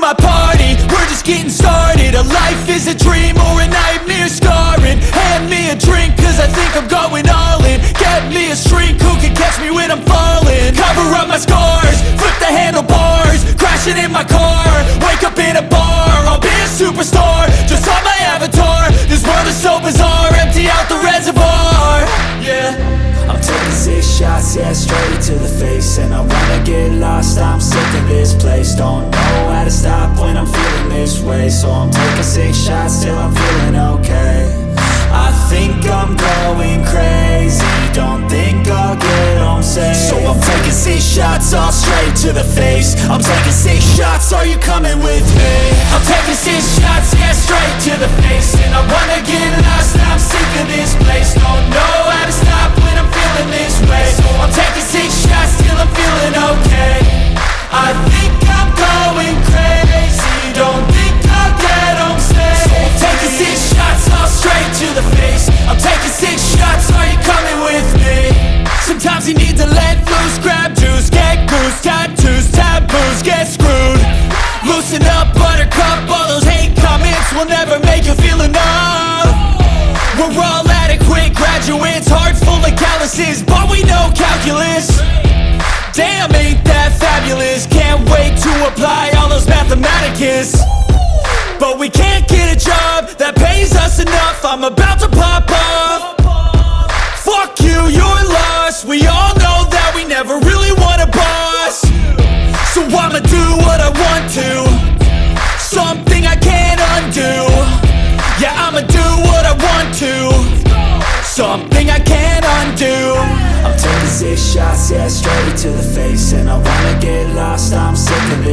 my party, we're just getting started. A life is a dream or a nightmare scarring. Hand me a drink cause I think I'm going all in. Get me a shrink who can catch me when I'm falling? Cover up my scars, flip the handlebars Crashing in my car, wake up in a bar I'll be a superstar, just on my avatar world is so bizarre, empty out the reservoir. Yeah. I'm taking six shots, yeah, straight to the face. And I wanna get lost, I'm sick of this place. Don't know how to stop when I'm feeling this way. So I'm taking six shots till I'm feeling okay I think I'm going crazy. Don't think I'll get home safe. So I'm taking six shots, all straight to the face. I'm taking six shots, are you coming with me? I'm taking six shots, yeah, straight to the face. And I wanna get lost, I'm sick of this place. Don't know how to stop when I'm feeling this way. So I'm taking six shots till I'm feeling okay. I think I'm going crazy Don't think I'll get So I'm taking six shots, all straight to the face. I'm taking six shots, are you coming with me? Sometimes you need to let loose, grab juice, get goose Tattoos, taboos, get screwed. Loosen up, buttercup, all those hate comments Will never make you feel enough. We're all adequate graduates, heart full of calluses But we know calculus. Damn, ain't that fabulous? Can't wait to apply all those mathematicus. But we can't get a job that pays us enough. I'm about to pop off Fuck you, you're lost. We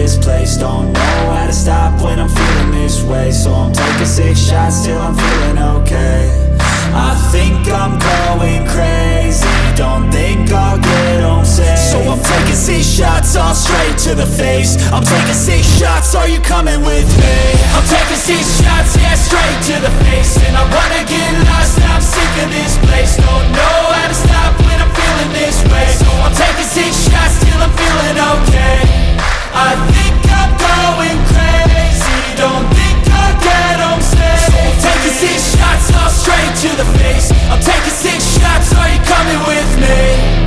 this place. Don't know how to stop when I'm feeling this way. So I'm taking six shots till I'm feeling okay. I think I'm going crazy. Don't think I'll get home safe. So I'm taking six shots, all straight to the face. I'm taking six shots, are you coming with me? I'm taking six shots, yeah, straight to the face. And I wanna get lost, I'm sick of this place. Don't know how to stop when I'm feeling this way. So I'm taking six shots till I'm feeling okay I think I'm going crazy. Don't think I'll get taking six shots, all straight to the face. I'm taking six shots, are you coming with me?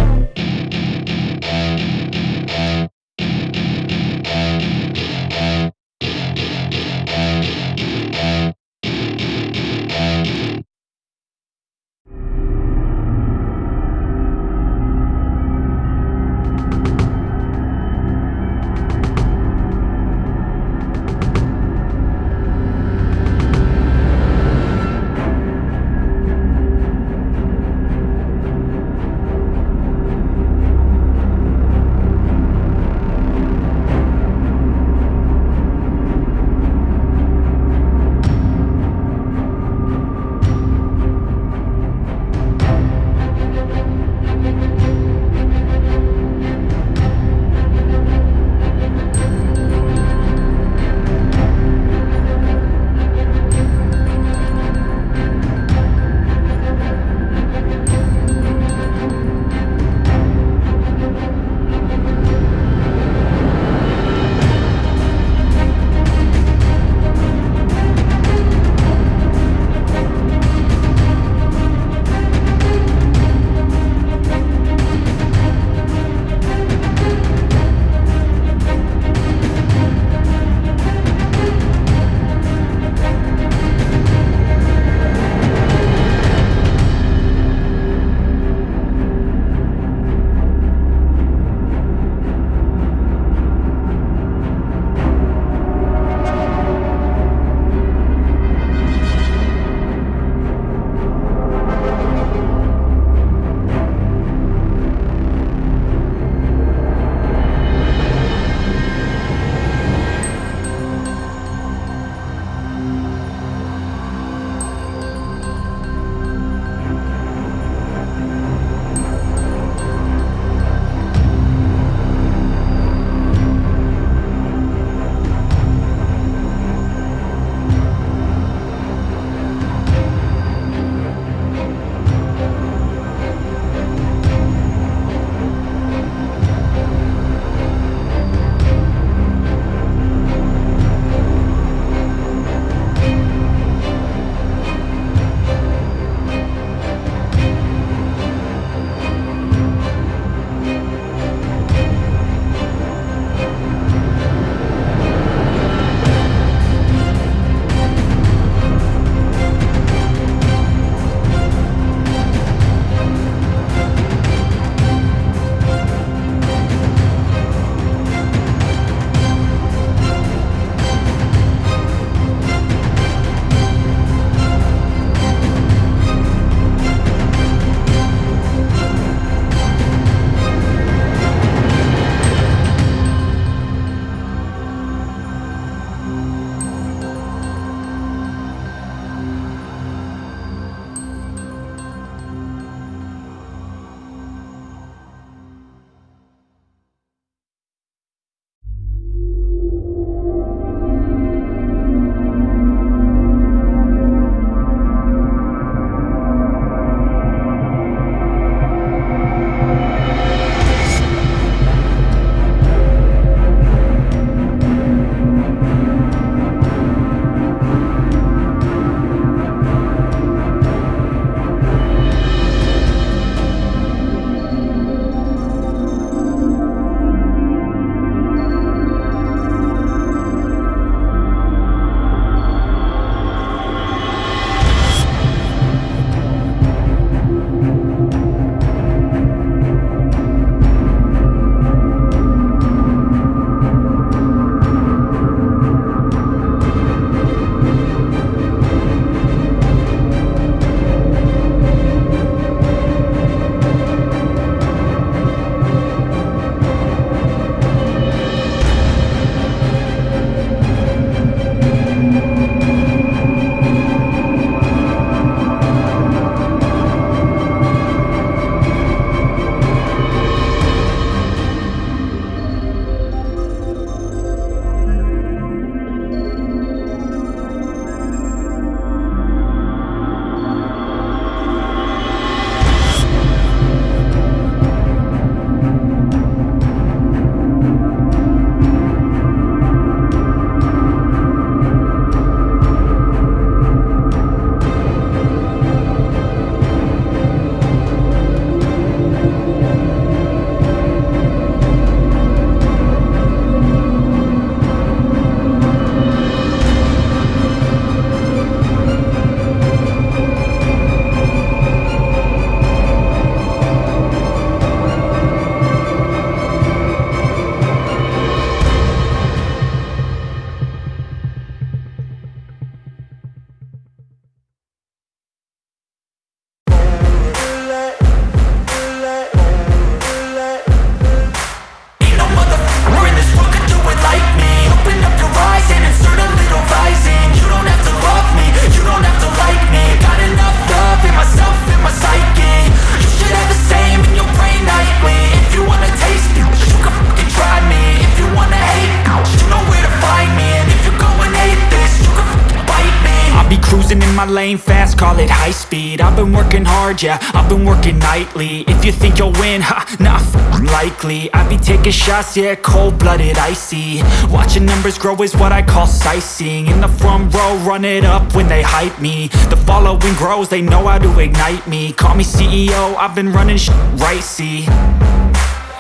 Yeah, I've been working nightly. If you think you'll win, ha, not likely. I be taking shots, yeah, cold-blooded, icy. Watching numbers grow is what I call sightseeing. In the front row, run it up when they hype me. The following grows, they know how to ignite me. Call me CEO, I've been running sh right, see?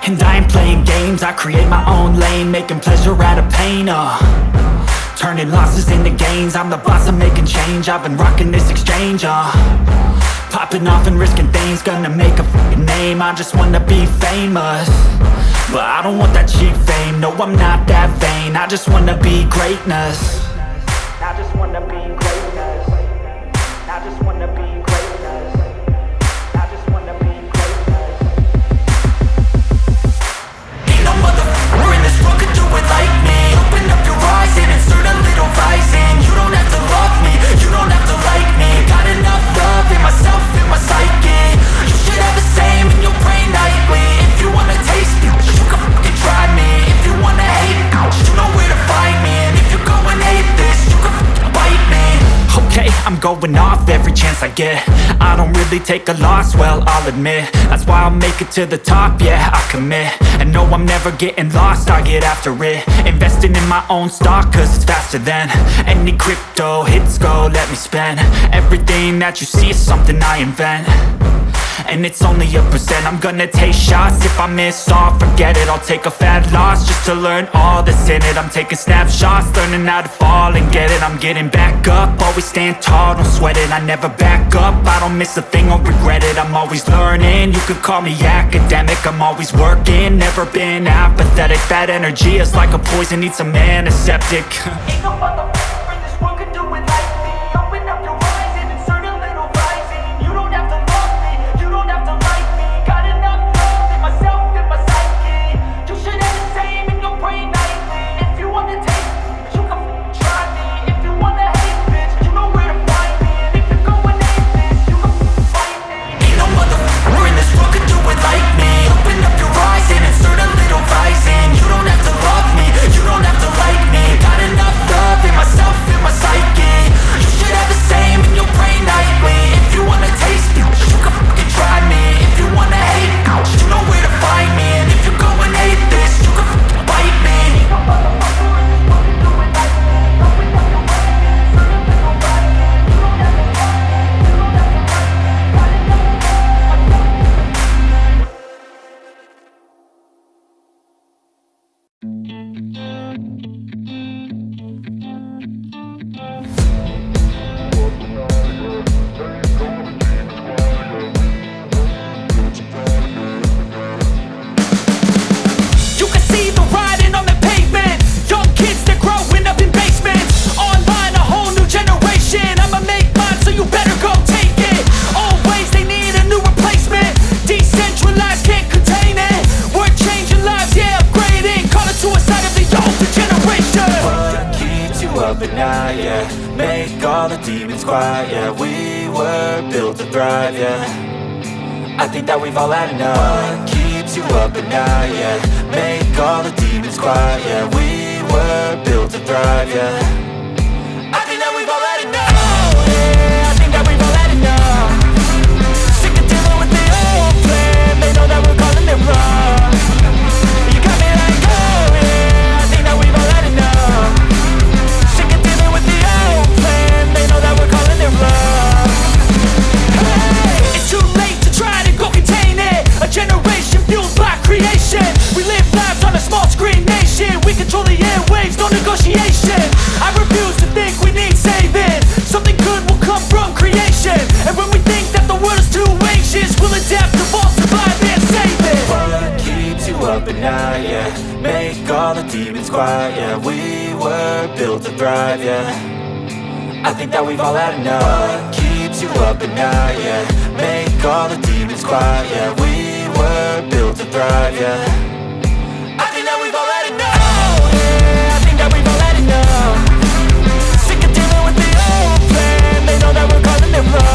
And I ain't playing games, I create my own lane Making pleasure out of pain, uh. Turning losses into gains I'm the boss, I'm making change. I've been rocking this exchange, uh Popping off and risking things Gonna make a name. I just wanna be famous. But I don't want that cheap fame. No, I'm not that vain. I just wanna be greatness I'm going off every chance I get. I don't really take a loss, well, I'll admit. That's why I'll make it to the top, yeah, I commit. And no, I'm never getting lost, I get after it. Investing in my own stock, cause it's faster than Any crypto hits go, let me spend. Everything that you see is something I invent and it's only a percent. I'm gonna take shots. If I miss all, forget it. I'll take a fat loss Just to learn all that's in it. I'm taking snapshots Learning how to fall and get it. I'm getting back up. Always stand tall, don't sweat it. I never back up. I don't miss a thing or regret it. I'm always learning. You could call me academic. I'm always working. Never been apathetic. That energy is like a poison. Needs a antiseptic Ain't no control the airwaves, no negotiation. I refuse to think we need saving. Something good will come from creation. And when we think that the world is too anxious We'll adapt, evolve, survive and save it. What keeps you up at night, yeah? Make all the demons quiet, yeah. We were built to thrive, yeah. I think that we've all had enough. What keeps you up at night, yeah? Make all the demons quiet, yeah. We were built to thrive, yeah that we're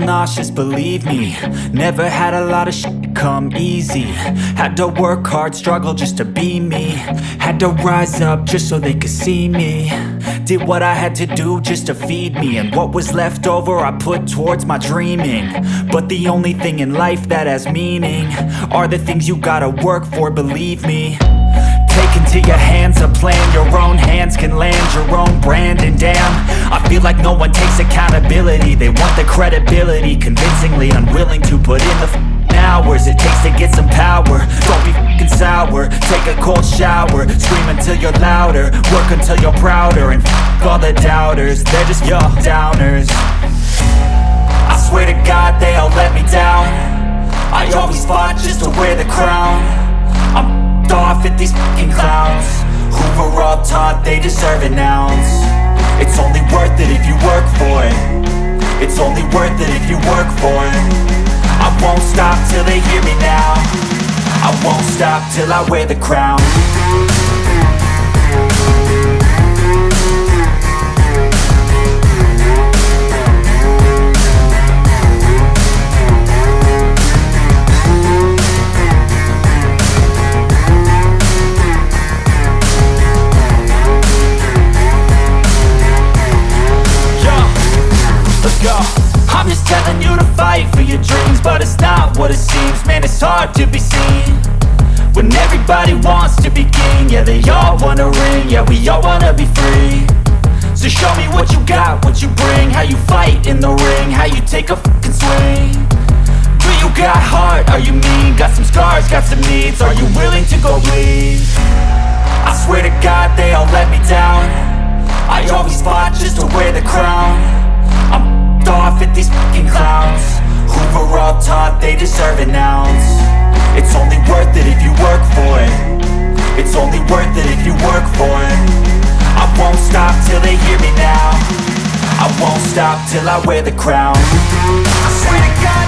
nauseous, believe me. Never had a lot of shit come easy. Had to work hard, struggle just to be me. Had to rise up just so they could see me. Did what I had to do just to feed me. And what was left over I put towards my dreaming. But the only thing in life that has meaning Are the things you gotta work for, believe me into your hands a plan. Your own hands can land your own brand. And damn, I feel like no one takes accountability. They want the credibility Convincingly unwilling to put in the hours It takes to get some power. Don't be f***ing sour. Take a cold shower. Scream until you're louder. Work until you're prouder. And f*** all the doubters They're just your downers. I swear to God they all let me down. I always fought just to wear the crown Off at these fucking clowns Who were all taught they deserve an ounce. It's only worth it if you work for it. It's only worth it if you work for it. I won't stop till they hear me now. I won't stop till I wear the crown deserve an ounce It's only worth it if you work for it. It's only worth it if you work for it. I won't stop till they hear me now. I won't stop till I wear the crown. I swear to God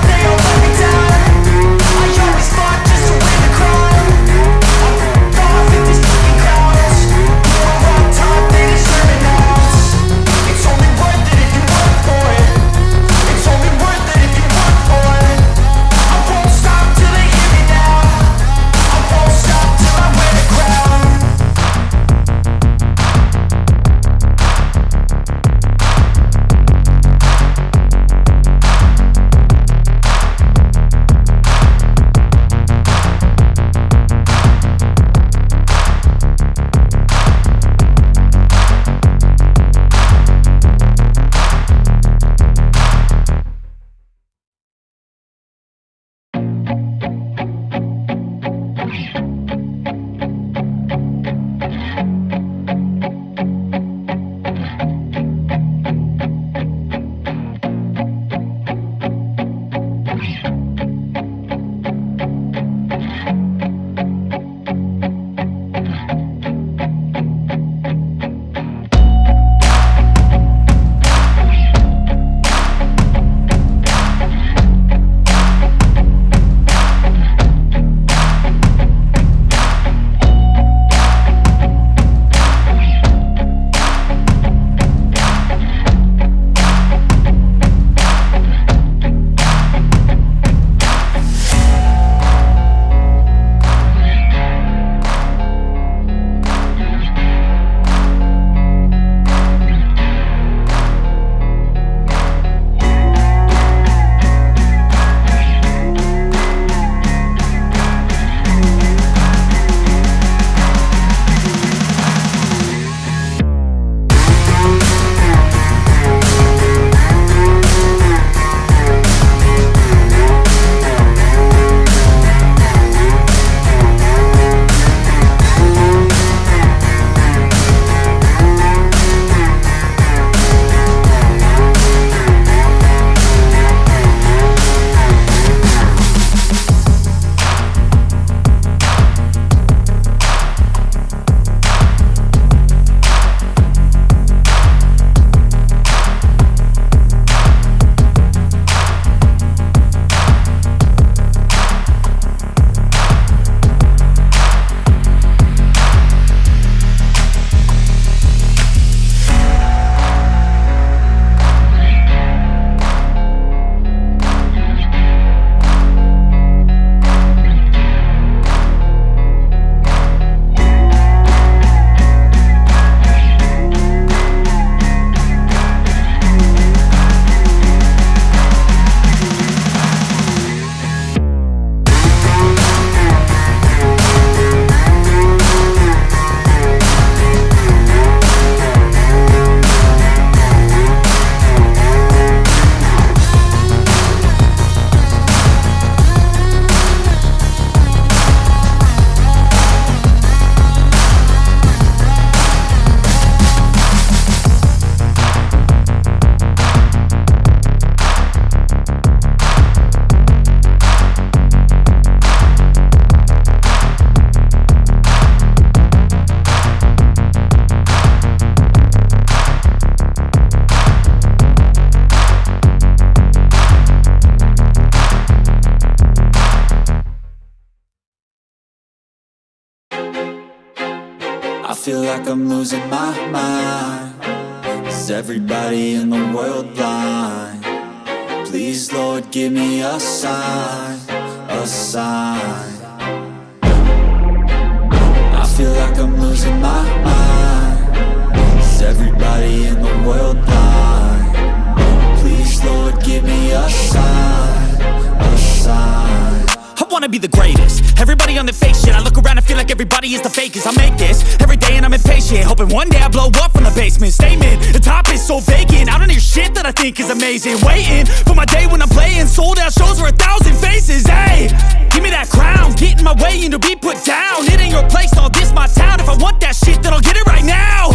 one day I blow up from the basement. Statement, the top is so vacant. I don't hear shit that I think is amazing. Waiting for my day when I'm playing. Sold out shows for a thousand faces. Hey, give me that crown. Get in my way and to be put down. It ain't your place, all this my town. If I want that shit then I'll get it right now.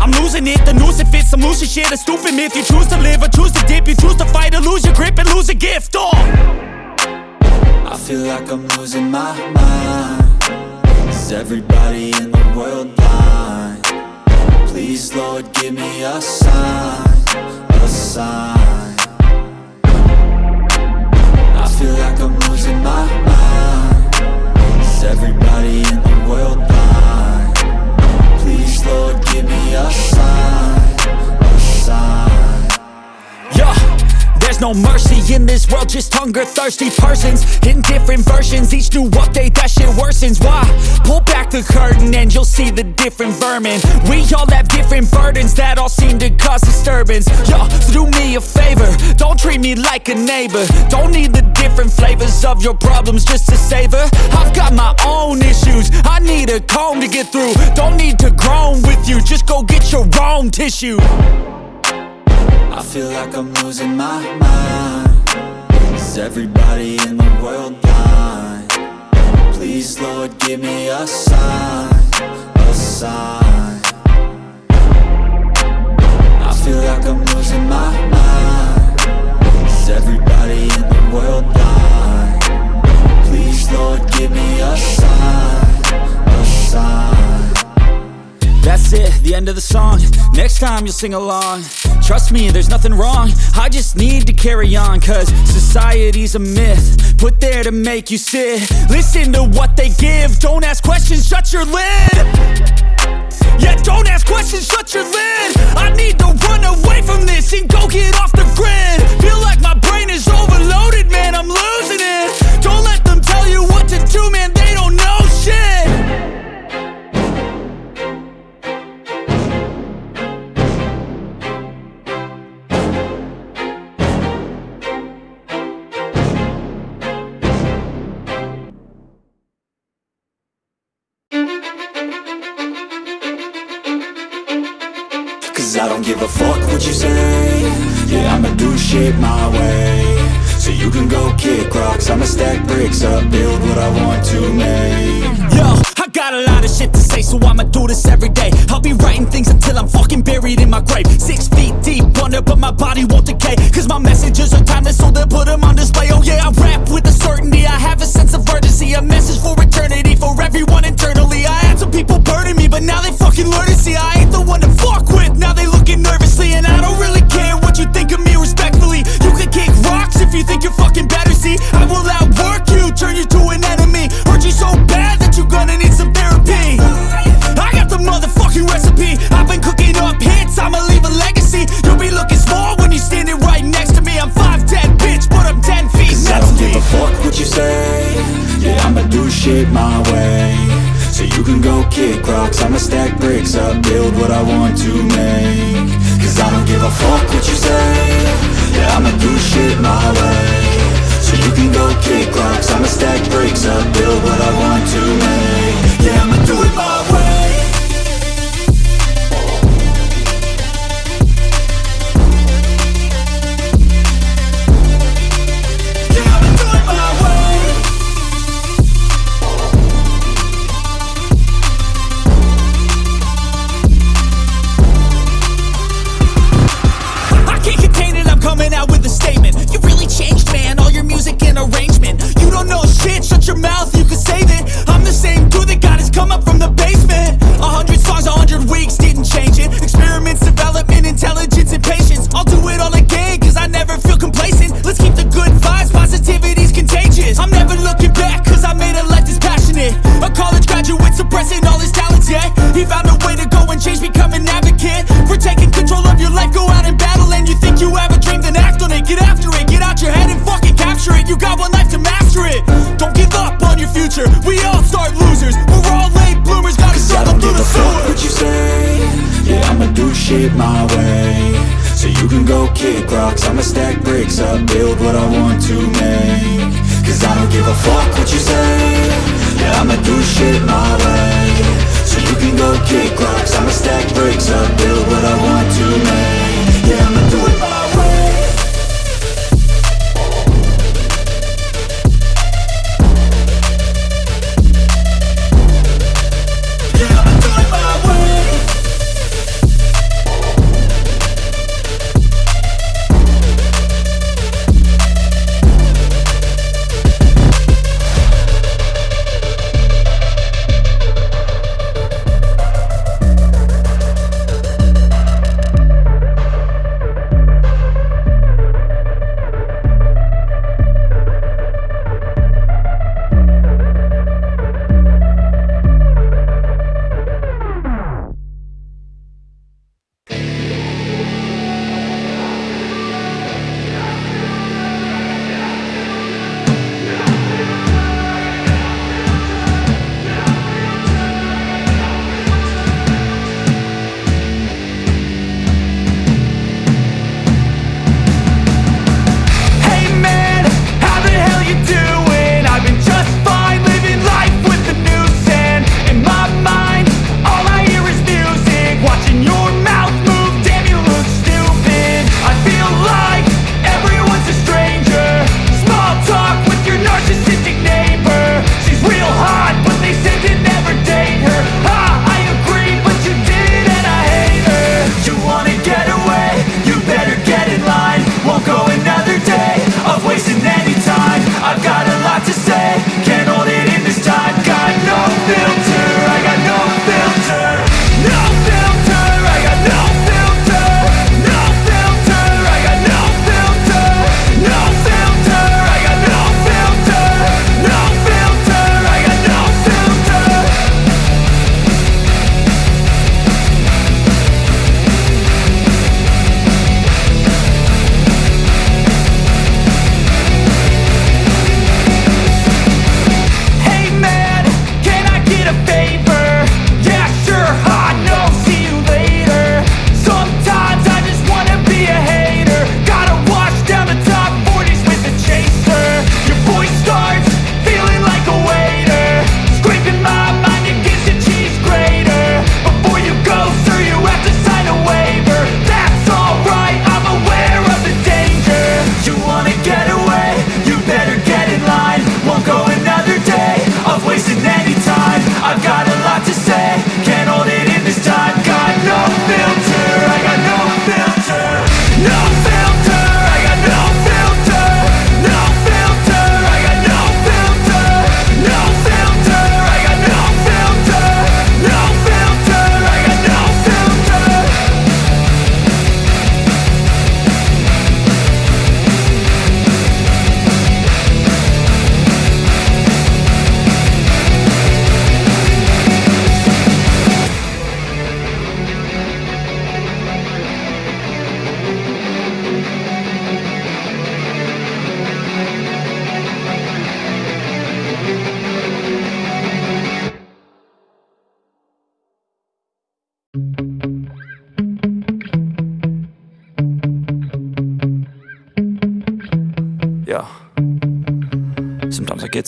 I'm losing it, the noose it fits. I'm losing shit, a stupid myth. You choose to live or choose to dip. You choose to fight or lose your grip and lose a gift Oh I feel like I'm losing my mind. Is everybody in the world blind? Please Lord give me a sign, a sign. I feel like I'm losing my mind. Is everybody in the world blind? Please Lord give me a sign, a sign. Yeah, there's no mercy in this world, just hunger thirsty persons in different versions. Each new update, that shit worsens. Why? Pull back the curtain and you'll see the different vermin. We all have different burdens that all seem to cause disturbance. Yo, so do me a favor, don't treat me like a neighbor. Don't need the different flavors of your problems just to savor. I've got my own issues, I need a comb to get through. Don't need to groan with you, just go get your own tissue. I feel like I'm losing my mind Is everybody in the world blind? Please Lord give me a sign, a sign I feel like I'm losing my mind Is everybody in the world blind? Please Lord give me a sign, a sign That's it, the end of the song. Next time you'll sing along. Trust me, there's nothing wrong. I just need to carry on Cause society's a myth Put there to make you sit. Listen to what they give. Don't ask questions, shut your lid. Yeah, don't ask questions, shut your lid. I need to run away from this And go get off the grid. Feel like my brain is overloaded, man I'm losing it. Don't let them tell you what to do, man They don't know shit My way So you can go kick rocks I'ma stack bricks up, build what I want to make Yo, I got a lot of shit to say, so I'ma do this every day. I'll be writing things until I'm fucking buried in my grave. Six feet deep under, but my body won't decay. Cause my messages are timeless, so they'll put them on display. Oh yeah, I rap with a certainty. I have a sense of urgency, a message for eternity, for everyone internally. I had some people burning me, but now they fucking learn to see I ain't the one to fuck with. Now they looking nervously, and I don't really care what you think of me respectfully. You can kick rocks if you think you're fucking better. See, I will outwork you, turn you to an enemy. Hurt you so bad that you're gonna need some therapy. I got the motherfucking recipe. I've been cooking up hits, I'ma leave a legacy. You'll be looking small when you're standing right next to me. I'm 5'10, bitch, but I'm 10 feet Cause I don't give a fuck what you say Yeah, I'ma do shit my way So you can go kick rocks I'ma stack bricks up, build what I want to make Cause I don't give a fuck what you say. Yeah, I'ma do shit my way. So you can go kick rocks. I'ma stack bricks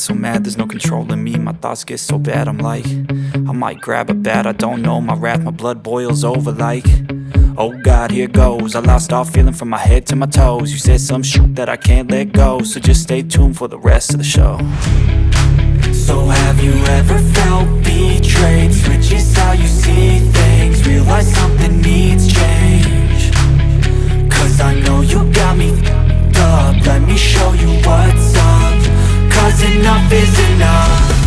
so mad, there's no controlling me. My thoughts get so bad, I'm like I might grab a bat, I don't know. My wrath, my blood boils over like Oh God, here goes. I lost all feeling from my head to my toes. You said some shit that I can't let go So just stay tuned for the rest of the show. So have you ever felt betrayed? Switches how you see things. Realize something needs change. Cause I know you got me up. Let me show you what's up enough is enough.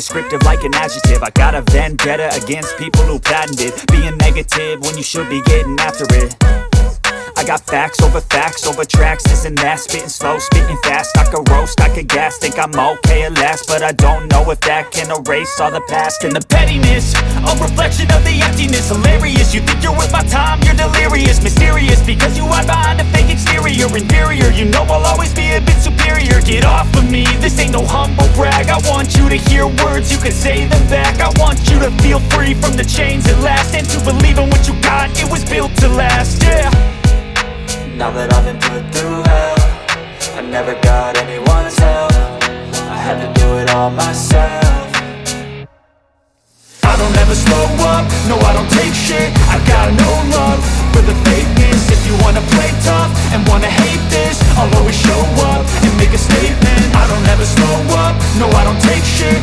Descriptive like an adjective. I got a vendetta against people who patented Being negative when you should be getting after it got facts over facts over tracks, and that Spitting slow, spitting fast, I could roast, I could gas Think I'm okay at last, but I don't know if that can erase all the past And the pettiness, a reflection of the emptiness. Hilarious, you think you're worth my time, you're delirious. Mysterious, because you hide behind a fake exterior. Inferior, you know I'll always be a bit superior. Get off of me, this ain't no humble brag. I want you to hear words, you can say them back. I want you to feel free from the chains at last. And to believe in what you got, it was built to last, yeah Now that I've been put through hell I never got anyone's help. I had to do it all myself. I don't ever slow up, no I don't take shit. I've got no love for the fakeness. If you wanna play tough and wanna hate this I'll always show up and make a statement. I don't ever slow up, no I don't take shit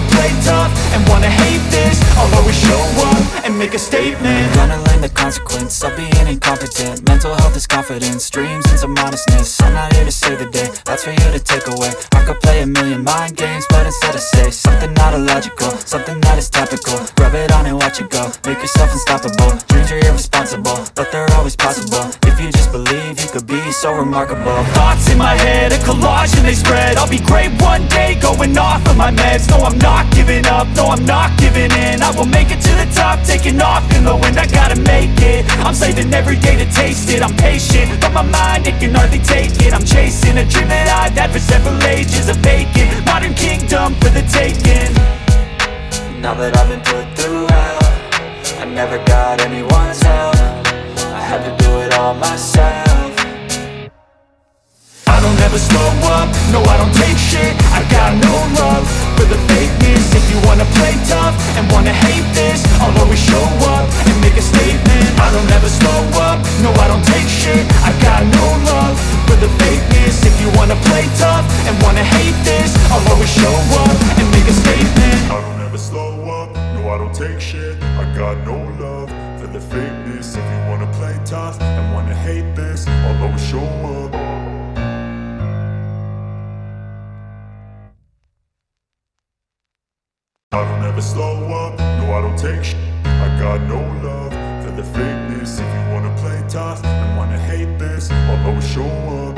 wanna play tough and wanna hate this I'll always show up and make a statement. I'm gonna learn the consequence of being incompetent. Mental health is confidence, dreams and some honestness I'm not here to save the day, that's for you to take away. I could play a million mind games, but instead I say Something not illogical, something that is topical. Rub it on and watch it go, make yourself unstoppable. Dreams are irresponsible, but they're always possible. If you just believe, you could be so remarkable. Thoughts in my head, a collage and they spread. I'll be great one day, going off of my meds. No, I'm not giving up, no, I'm not giving in. I will make it to the top, taking off in the wind. I gotta make it, I'm saving every day to taste it. I'm patient, but my mind, it can hardly take it. I'm chasing a dream that I've had for several ages A vacant, modern kingdom for the taking. Now that I've been put through hell I never got anyone's help. I had to do it all myself I don't ever slow up, no I don't take shit. I got no love for the fakeness. If you wanna play tough and wanna hate this I'll always show up and make a statement. I don't ever slow up, no I don't take shit. I got no love for the fakeness. If you wanna play tough and wanna hate this I'll always show up and make a statement. I don't ever slow up, no I don't take shit. I got no love for the fakeness. If you wanna play tough and wanna hate this I'll always show up I don't ever slow up, no I don't take shit I got no love for the fakeness. If you wanna play tough and wanna hate this I'll always show up.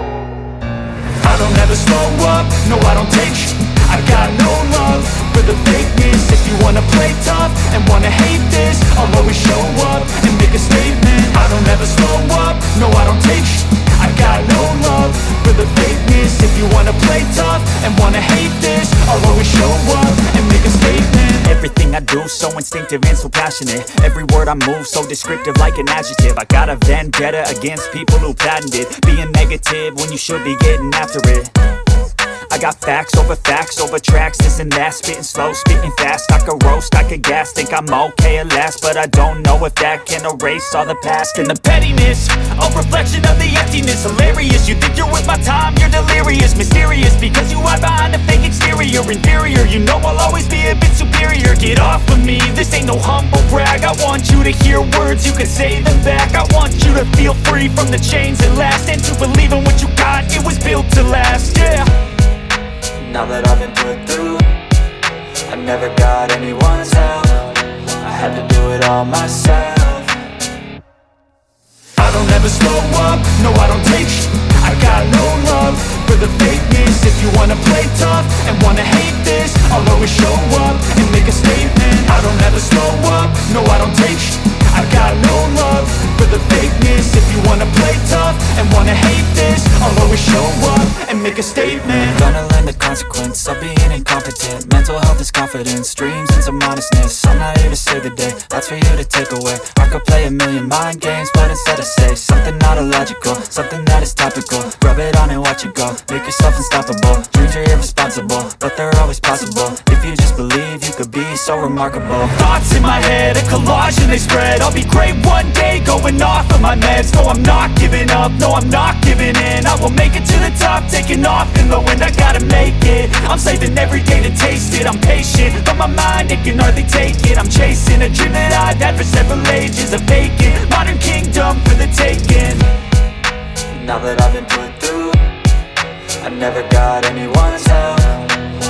I don't ever slow up, no I don't take sh I got no love for the fakeness. If you wanna play tough and wanna hate this I'll always show up and make a statement. I don't ever slow up, no I don't take sh I got no love for the fakeness. If you wanna play tough and wanna hate this I'll always show up and make a statement Everything I do so instinctive and so passionate. Every word I move so descriptive like an adjective. I got a vendetta against people who patented Being negative when you should be getting after it I got facts over facts over tracks, this and that. Spitting slow, spitting fast, I could roast, I could gas Think I'm okay at last, but I don't know if that can erase all the past. And the pettiness, a reflection of the emptiness. Hilarious, you think you're worth my time, you're delirious. Mysterious, because you hide behind a fake exterior. Inferior, you know I'll always be a bit superior. Get off of me, this ain't no humble brag. I want you to hear words, you can say them back. I want you to feel free from the chains that last. And to believe in what you got, it was built to last, yeah Now that I've been put through I never got anyone's help. I had to do it all myself. I don't ever slow up, no I don't take. I got no love for the fakeness. If you wanna play tough and wanna hate this I'll always show up and make a statement. I don't ever slow up, no I don't take I got no love for the fakeness. If you wanna play tough and wanna hate this I'll always show up and make a statement. I'm Gonna learn the consequence of being incompetent. Mental health is confidence, dreams and some honestness I'm not here to save the day, that's for you to take away. I could play a million mind games, but instead I say Something not illogical, something that is topical. Rub it on and watch it go, make yourself unstoppable. Dreams are irresponsible, but they're always possible. If you just believe, you could be so remarkable. Thoughts in my head, a collage and they spread I'll be great one day, going off of my meds. No, I'm not giving up, no, I'm not giving in. I will make it to the top, taking off in the wind. I gotta make it, I'm saving every day to taste it. I'm patient, but my mind, it can hardly take it. I'm chasing a dream that I've had for several ages A vacant, modern kingdom for the taking. Now that I've been put through I never got anyone's help.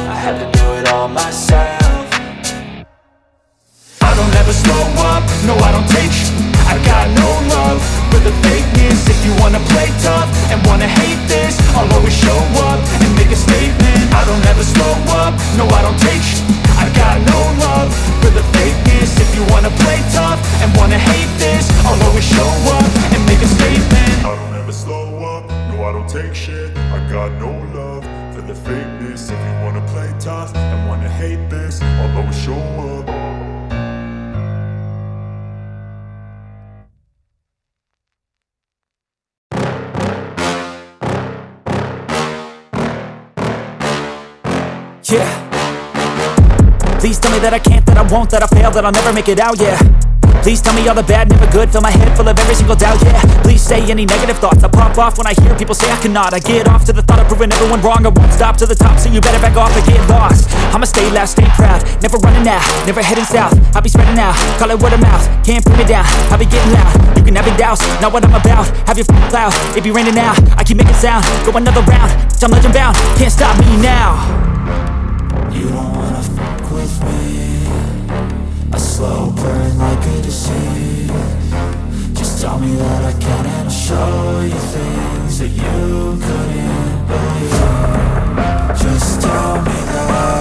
I had to do it all myself don't ever slow up, no I don't take sh I got no love for the fakeness. If you wanna play tough and wanna hate this I'll always show up and make a statement. I don't ever slow up, no I don't take sh I got no love for the fakeness. If you wanna play tough and wanna hate this I'll always show up and make a statement. I don't ever slow up, no I don't take shit. I got no love for the fakeness. If you wanna play tough and wanna hate this I'll always show up Yeah. Please tell me that I can't, that I won't, that I fail, that I'll never make it out, yeah. Please tell me all the bad, never good. Fill my head full of every single doubt, yeah. Please say any negative thoughts. I pop off when I hear people say I cannot. I get off to the thought of proving everyone wrong. I won't stop to the top, so you better back off and get lost. I'ma stay loud, stay proud. Never running out, never heading south. I'll be spreading out, call it word of mouth. Can't put me down, I'll be getting loud. You can have it douse, not what I'm about. Have your f***ing cloud, it be raining now I keep making sound, go another round I'm legend bound, can't stop me now slow burn like a disease. Just tell me that I can and I'll show you things that you couldn't believe. Just tell me that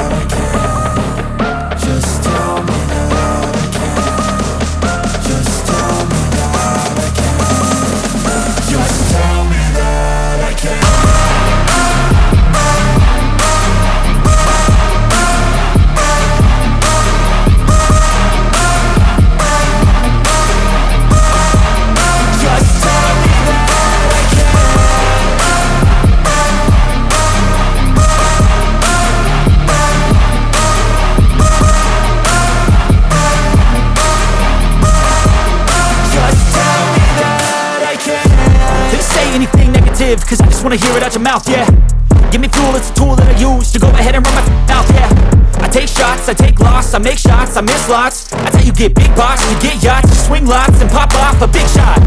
negative, cause I just wanna hear it out your mouth, yeah. Give me fuel, it's a tool that I use to go ahead and run my mouth, yeah. I take shots, I take loss, I make shots, I miss lots. I tell you get big box, you get yachts, you swing lots and pop off a big shot.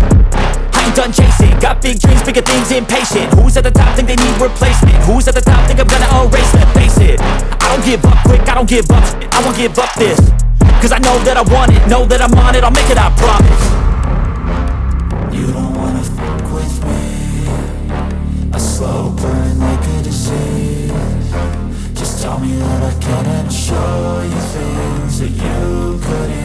I ain't done chasing, got big dreams, bigger things, impatient. Who's at the top think they need replacement? Who's at the top think I'm gonna erase them? Face it, I don't give up quick, I don't give up I won't give up this Cause I know that I want it, know that I'm on it, I'll make it, I promise slow burn like a disease Just tell me that I can and I'll show you things that you couldn't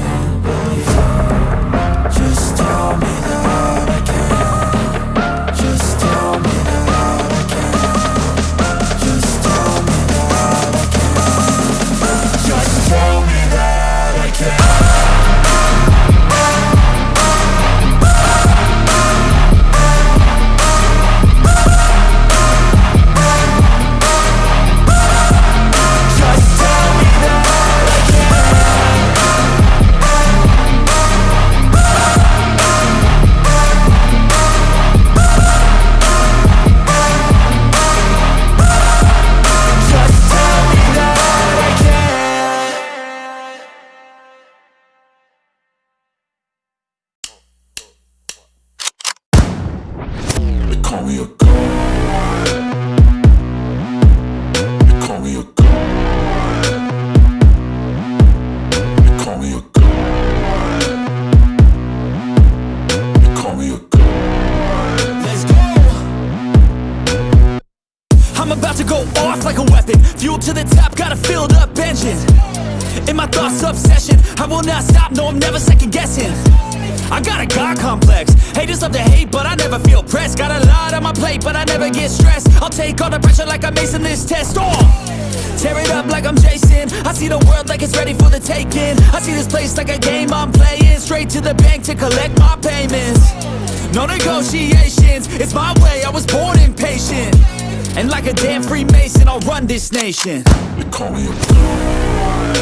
this nation They call me a god.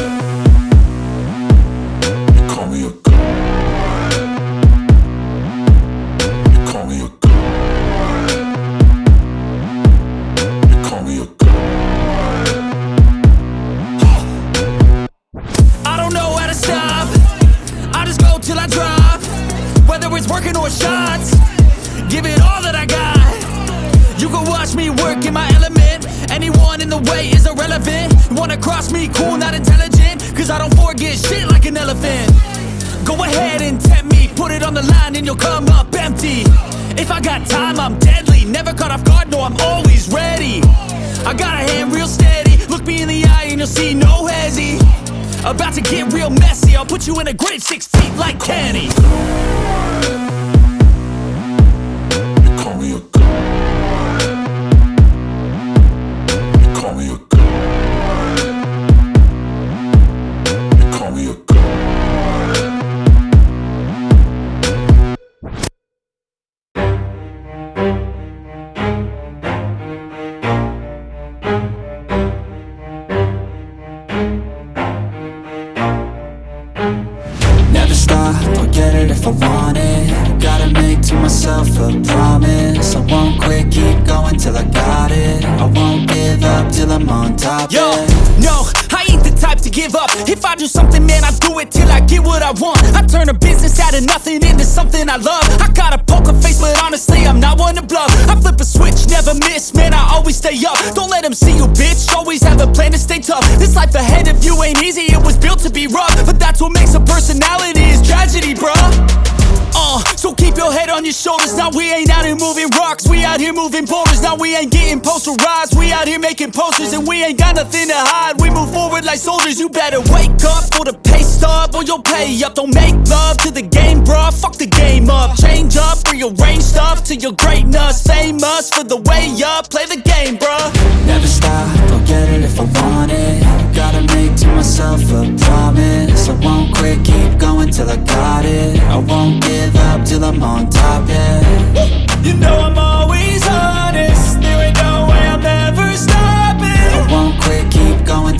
They call me a god. They call me a god. They call me a god. I don't know how to stop I just go till I drop Whether it's working or shots Give it all that I got You can watch me work in my element Anyone in the way is irrelevant. You wanna cross me, cool, not intelligent. Cause I don't forget shit like an elephant. Go ahead and tempt me. Put it on the line and you'll come up empty. If I got time, I'm deadly. Never caught off guard, no, I'm always ready. I got a hand real steady. Look me in the eye and you'll see no hezzy About to get real messy. I'll put you in a grave six feet like Kenny I love I got a poker face, but honestly, I'm not one to bluff I flip a switch, never miss, man, I always stay up Don't let them see you, bitch, always have a plan to stay tough This life ahead of you ain't easy, it was built to be rough But that's what makes a personality, is tragedy, bruh uh, so keep your head on your shoulders. Now we ain't out here moving rocks. We out here moving boulders. Now we ain't getting posterized. We out here making posters and we ain't got nothing to hide. We move forward like soldiers. You better wake up for the pay stub or you'll pay up. Don't make love to the game, bruh. Fuck the game to your greatness. Famous for the way up. Play the game, bruh. Never stop, I'll get it if I want it Gotta make to myself a promise I won't quit, keep going till I got it I won't give up till I'm on top, yeah You know I'm always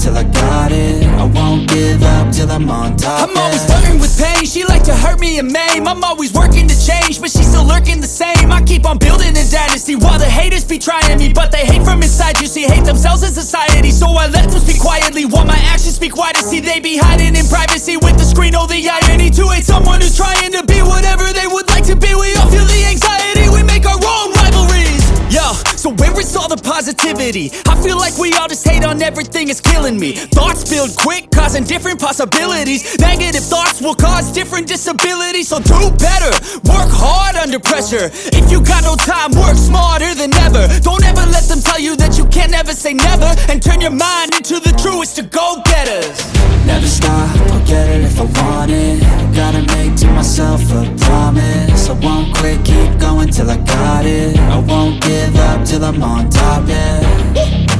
till I got it. I won't give up till I'm on top, I'm always flirting with pain, she like to hurt me and maim. I'm always working to change, but she's still lurking the same. I keep on building a dynasty while the haters be trying me But they hate from inside, you see, hate themselves in society So I let them speak quietly while my actions speak wider. See, they be hiding in privacy with the screen, oh the irony To hate someone who's trying to be whatever they would like to be. We all feel the anxiety, we make our own Yo, so where is all the positivity? I feel like we all just hate on everything, it's killing me. Thoughts build quick, causing different possibilities. Negative thoughts will cause different disabilities. So do better, work hard under pressure. If you got no time, work smarter than ever. Don't ever let them tell you that you can't never say never. And turn your mind into the truest of go-getters Never stop, I'll get it if I want it. Gotta make to myself a promise. I won't quit, keep going till I got it. I won't give up till I'm on top, yeah.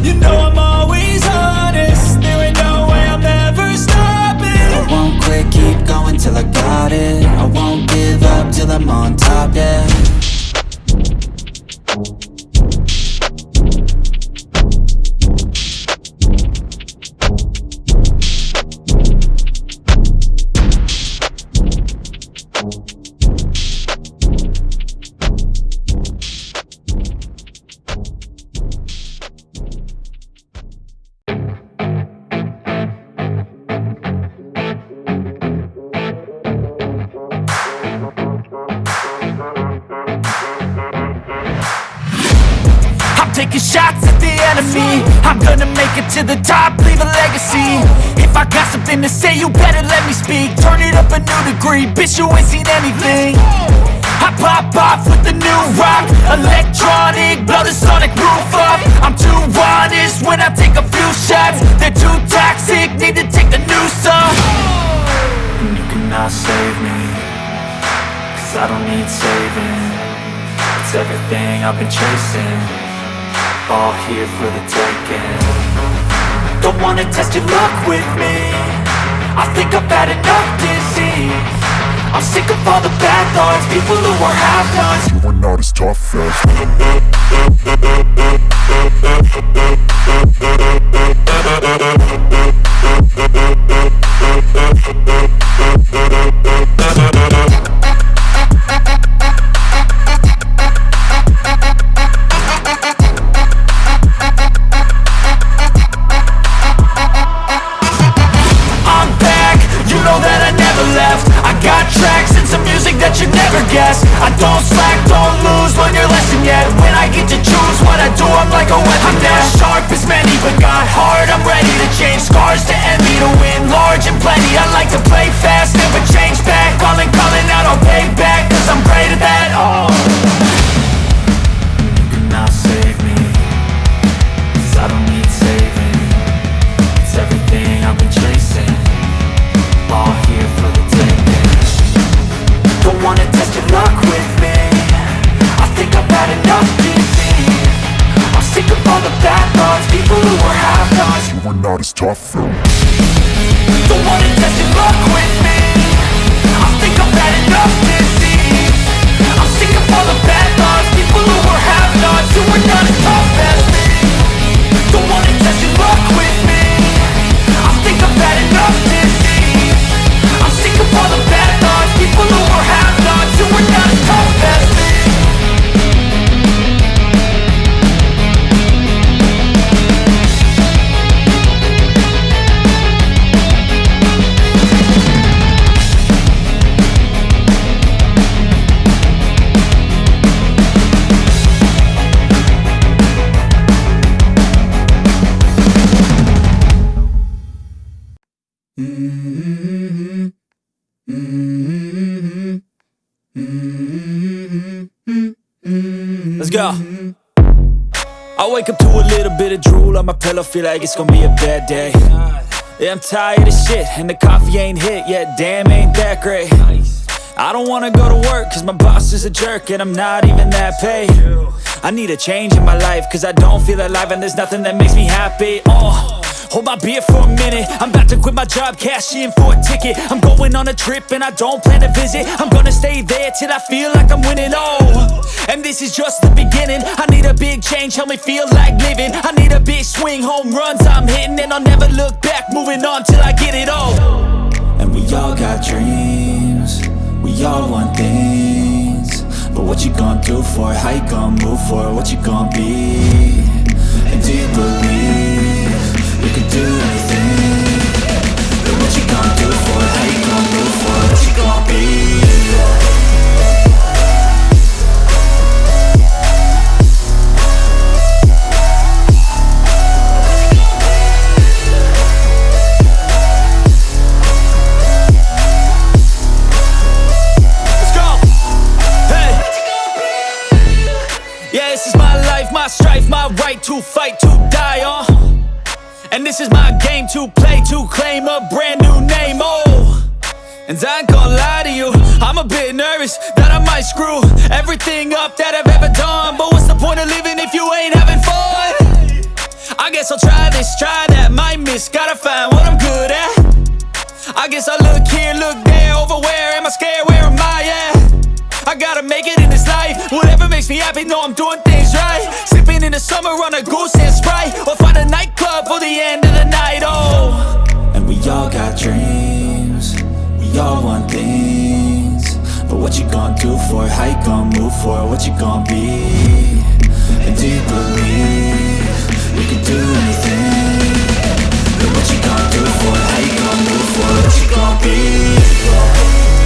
You know I'm always honest. There ain't no way I'm ever stopping. I won't quit, keep going till I got it. I won't give up till I'm on top, yeah enemy I'm gonna make it to the top, leave a legacy. If I got something to say, you better let me speak. Turn it up a new degree, bitch you ain't seen anything. I pop off with the new rock. Electronic, blow the sonic roof up. I'm too honest when I take a few shots. They're too toxic, need to take the noose off. And you cannot save me Cause I don't need saving. It's everything I've been chasing All here for the taking. Don't wanna test your luck with me. I think I've had enough disease. I'm sick of all the bad thoughts People who are half-nots You are not as tough as A weapon I'm not sharp as many, but got heart I'm ready to change scars to envy To win large and plenty. I like to play fast, never change back. Calling, calling out, I'll pay back Cause I'm great at that, oh are wake up to a little bit of drool on my pillow, feel like it's gonna be a bad day. Yeah, I'm tired of shit, and the coffee ain't hit yet, damn, ain't that great. I don't wanna go to work, cause my boss is a jerk, and I'm not even that paid. I need a change in my life, cause I don't feel alive, and there's nothing that makes me happy. Oh. Hold my beer for a minute. I'm about to quit my job, cash in for a ticket. I'm going on a trip and I don't plan to visit. I'm gonna stay there till I feel like I'm winning, oh And this is just the beginning. I need a big change, help me feel like living. I need a big swing, home runs I'm hitting. And I'll never look back, moving on till I get it all. And we all got dreams. We all want things. But what you gonna do for it? How you gonna move for it? What you gonna be? And do you believe do do for? How you gonna move for? What you gonna be? To play, to claim a brand new name. Oh. And I ain't gonna lie to you, I'm a bit nervous that I might screw everything up that I've ever done. But what's the point of living if you ain't having fun? I guess I'll try this, try that, might miss, gotta find what I'm good at. I guess I look here, look there, over where am I scared, where am I at? I gotta make it in this life, whatever makes me happy, know I'm doing things right Sipping in the summer on a goose and Sprite Or find a nightclub for the end of the dreams We all want things But what you gonna do for it? How you gonna move for it? What you gonna be? And do you believe You can do anything But what you gonna do for it? How you gonna move for it? What you gonna be?